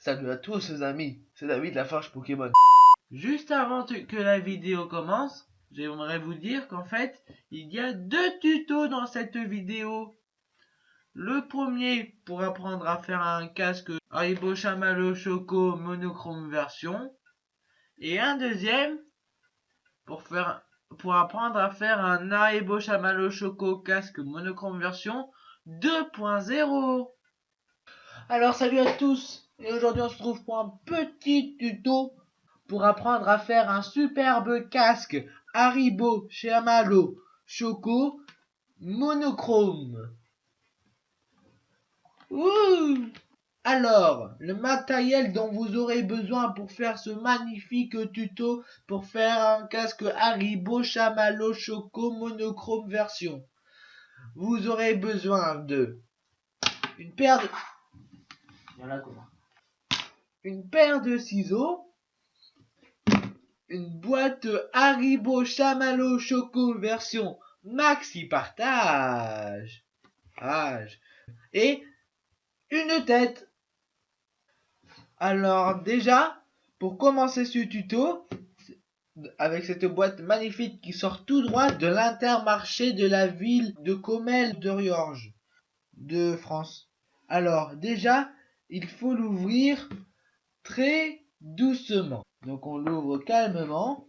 Salut à tous les amis, c'est David la Farge Pokémon. Juste avant que la vidéo commence, j'aimerais vous dire qu'en fait, il y a deux tutos dans cette vidéo. Le premier pour apprendre à faire un casque Haribo Chamallow Choco monochrome version. Et un deuxième pour faire pour apprendre à faire un Haribo Chamallow Choco casque monochrome version 2.0. Alors salut à tous et aujourd'hui on se trouve pour un petit tuto pour apprendre à faire un superbe casque Haribo Chamallow Choco monochrome. Ouh alors, le matériel dont vous aurez besoin pour faire ce magnifique tuto pour faire un casque Haribo Chamallow Choco monochrome version. Vous aurez besoin de une paire de voilà comment. Une paire de ciseaux, une boîte Haribo Chamallow Choco version maxi partage, et une tête. Alors déjà, pour commencer ce tuto, avec cette boîte magnifique qui sort tout droit de l'intermarché de la ville de Comel de Riorges de France. Alors déjà, il faut l'ouvrir très doucement. Donc on l'ouvre calmement.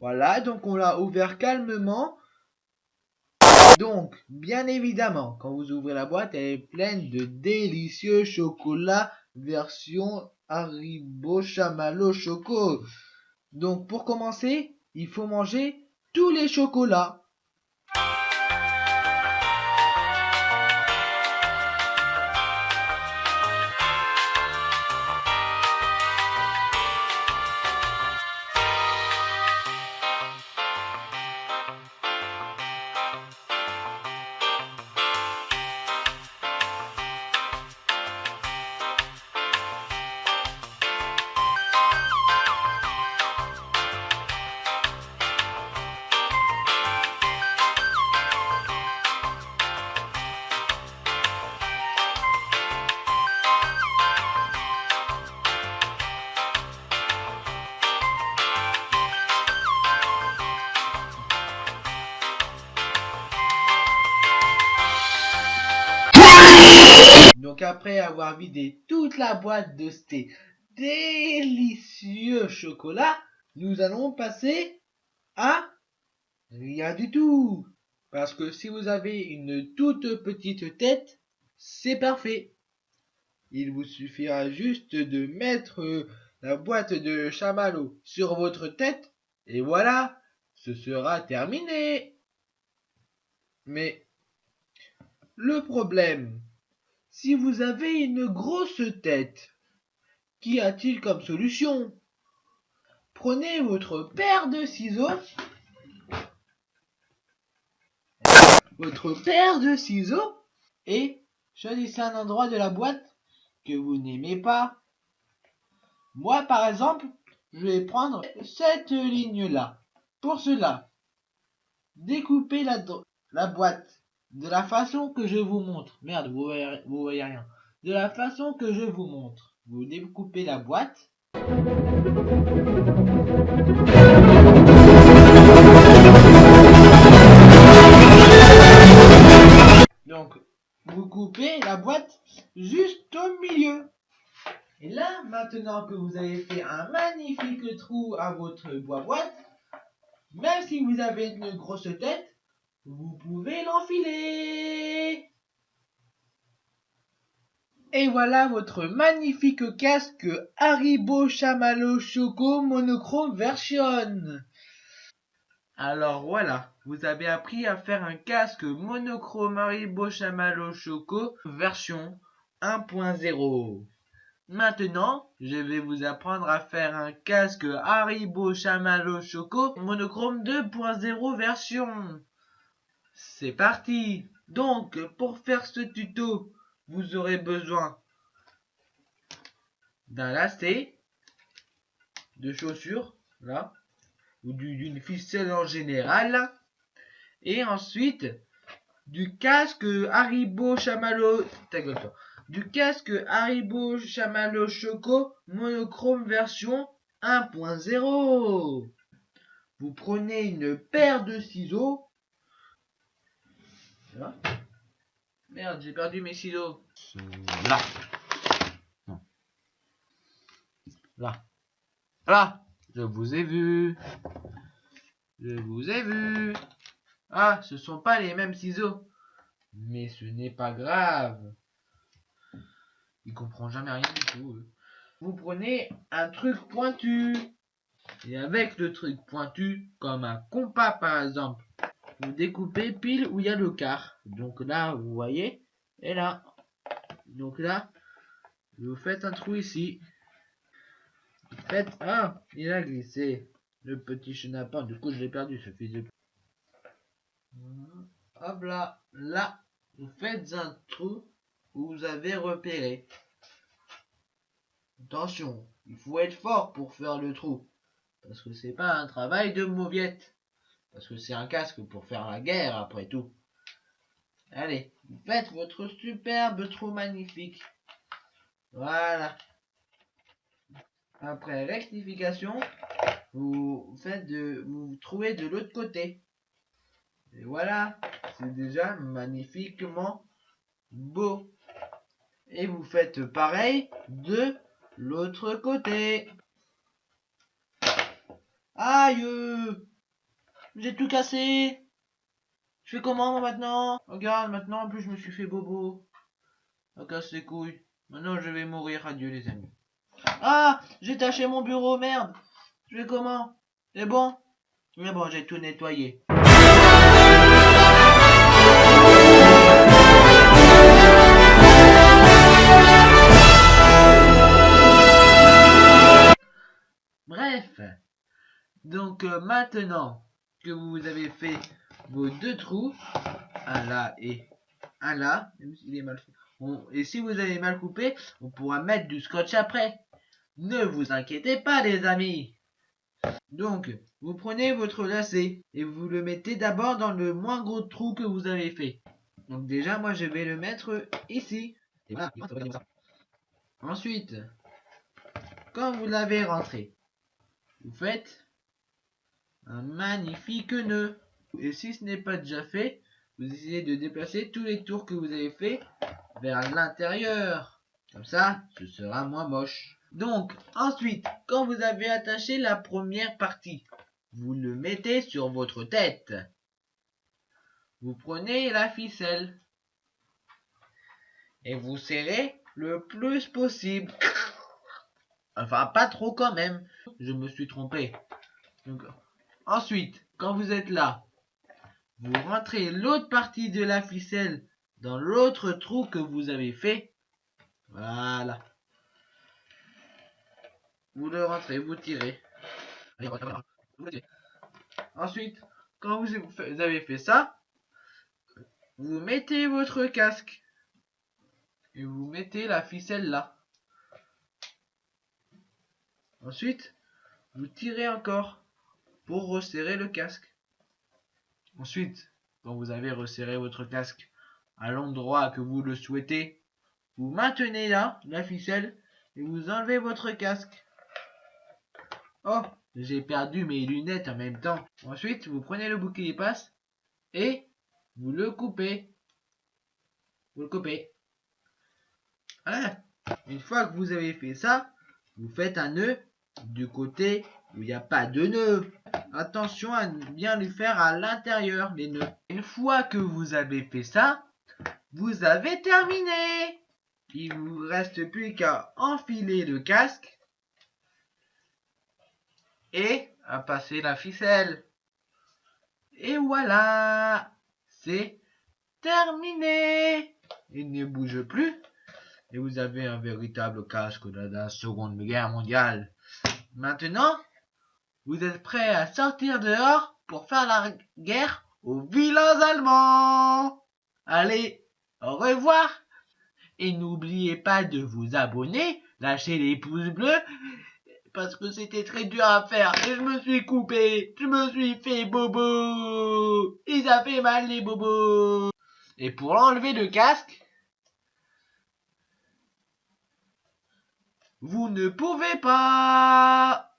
Voilà, donc on l'a ouvert calmement. Donc, bien évidemment, quand vous ouvrez la boîte, elle est pleine de délicieux chocolats version Haribo Chamallow Choco. Donc, pour commencer, il faut manger tous les chocolats. Après avoir vidé toute la boîte de ces délicieux chocolats, nous allons passer à rien du tout. Parce que si vous avez une toute petite tête, c'est parfait. Il vous suffira juste de mettre la boîte de chamallow sur votre tête et voilà, ce sera terminé. Mais le problème, si vous avez une grosse tête, qu'y a-t-il comme solution? Prenez votre paire de ciseaux, votre paire de ciseaux, et choisissez un endroit de la boîte que vous n'aimez pas. Moi, par exemple, je vais prendre cette ligne-là. Pour cela, découpez la, la boîte de la façon que je vous montre. Merde, vous voyez, vous voyez rien. De la façon que je vous montre. Vous découpez la boîte. Donc, vous coupez la boîte juste au milieu. Et là, maintenant que vous avez fait un magnifique trou à votre boîte, même si vous avez une grosse tête, vous pouvez l'enfiler Et voilà votre magnifique casque Haribo Chamallow Choco Monochrome Version alors voilà, vous avez appris à faire un casque monochrome Haribo Chamallow Choco version 1.0. Maintenant, je vais vous apprendre à faire un casque Haribo Chamallow Choco monochrome 2.0 version. C'est parti Donc, pour faire ce tuto, vous aurez besoin d'un lacet, de chaussures, là, ou d'une ficelle en général, et ensuite du casque Haribo Chamallow, du casque Haribo Chamallow Choco monochrome version 1.0. Vous prenez une paire de ciseaux. Merde, j'ai perdu mes ciseaux. Là. Là. Là. Je vous ai vu. Je vous ai vu. Ah, ce sont pas les mêmes ciseaux. Mais ce n'est pas grave. Il comprend jamais rien du tout. Vous prenez un truc pointu. Et avec le truc pointu, comme un compas par exemple, découpez pile où il y a le quart. Donc là, vous voyez, et là. Donc là, vous faites un trou ici. Faites... Ah, il a glissé. Le petit chenapan, du coup je l'ai perdu ce fils de... Hop là, là, vous faites un trou où vous avez repéré. Attention, il faut être fort pour faire le trou. Parce que c'est pas un travail de mauviette. Parce que c'est un casque pour faire la guerre après tout. Allez, vous faites votre superbe trou magnifique. Voilà. Après rectification, vous faites de, vous trouvez de l'autre côté. Et voilà, c'est déjà magnifiquement beau. Et vous faites pareil de l'autre côté. Aïe J'ai tout cassé Je fais comment maintenant? Regarde, maintenant en plus je me suis fait bobo. Ça casse les couilles. Maintenant je vais mourir. Adieu les amis. Ah J'ai taché mon bureau, merde Je fais comment? C'est bon? Mais bon, j'ai tout nettoyé. Bref, donc euh, maintenant que vous avez fait vos deux trous, un là et un là, même s'il est mal fait, et si vous avez mal coupé, on pourra mettre du scotch après. Ne vous inquiétez pas les amis. Donc, vous prenez votre lacet et vous le mettez d'abord dans le moins gros trou que vous avez fait. Donc déjà, moi je vais le mettre ici. Et voilà, Ensuite, quand vous l'avez rentré, vous faites un magnifique nœud. Et si ce n'est pas déjà fait, vous essayez de déplacer tous les tours que vous avez fait vers l'intérieur. Comme ça, ce sera moins moche. Donc, ensuite, quand vous avez attaché la première partie, vous le mettez sur votre tête. Vous prenez la ficelle et vous serrez le plus possible. Enfin, pas trop quand même. Je me suis trompé. Ensuite, quand vous êtes là, vous rentrez l'autre partie de la ficelle dans l'autre trou que vous avez fait. Voilà. Vous le rentrez, vous tirez. Ensuite, quand vous avez fait ça, vous mettez votre casque. Et vous mettez la ficelle là. Ensuite, vous tirez encore pour resserrer le casque. Ensuite, quand vous avez resserré votre casque à l'endroit que vous le souhaitez, vous maintenez là la ficelle et vous enlevez votre casque. Oh, j'ai perdu mes lunettes en même temps. Ensuite, vous prenez le bouclier passe et vous le coupez. Vous le coupez. Une fois que vous avez fait ça, vous faites un nœud du côté où il n'y a pas de nœud. Attention à bien lui faire à l'intérieur les nœuds. Une fois que vous avez fait ça, vous avez terminé. Il vous reste plus qu'à enfiler le casque et à passer la ficelle. Et voilà, c'est terminé. Il ne bouge plus et vous avez un véritable casque de la Seconde Guerre mondiale. Maintenant, vous êtes prêts à sortir dehors pour faire la guerre aux vilains Allemands? Allez, au revoir. Et n'oubliez pas de vous abonner, lâcher les pouces bleus, parce que c'était très dur à faire. Et je me suis coupé, je me suis fait bobo. Ils a fait mal les bobos. Et pour enlever le casque, vous ne pouvez pas